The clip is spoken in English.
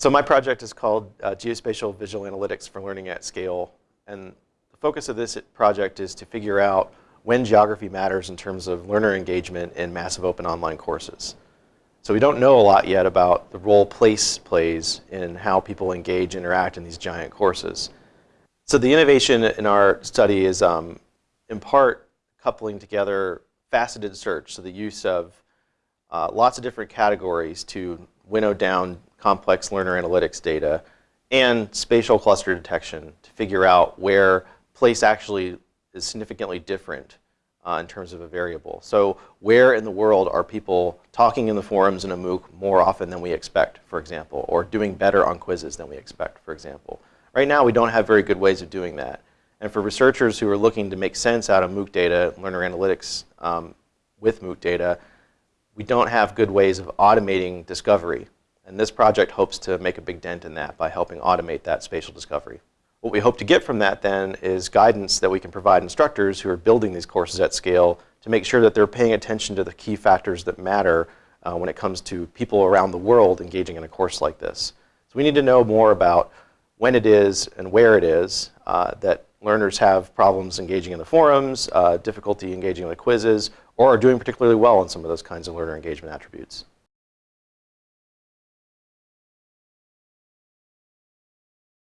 So my project is called uh, Geospatial Visual Analytics for Learning at Scale. And the focus of this project is to figure out when geography matters in terms of learner engagement in massive open online courses. So we don't know a lot yet about the role place plays in how people engage, interact in these giant courses. So the innovation in our study is um, in part coupling together faceted search, so the use of uh, lots of different categories to winnow down complex learner analytics data, and spatial cluster detection to figure out where place actually is significantly different uh, in terms of a variable. So where in the world are people talking in the forums in a MOOC more often than we expect, for example, or doing better on quizzes than we expect, for example. Right now, we don't have very good ways of doing that. And for researchers who are looking to make sense out of MOOC data, learner analytics um, with MOOC data, we don't have good ways of automating discovery and this project hopes to make a big dent in that by helping automate that spatial discovery. What we hope to get from that then is guidance that we can provide instructors who are building these courses at scale to make sure that they're paying attention to the key factors that matter uh, when it comes to people around the world engaging in a course like this. So we need to know more about when it is and where it is uh, that learners have problems engaging in the forums, uh, difficulty engaging in the quizzes, or are doing particularly well in some of those kinds of learner engagement attributes.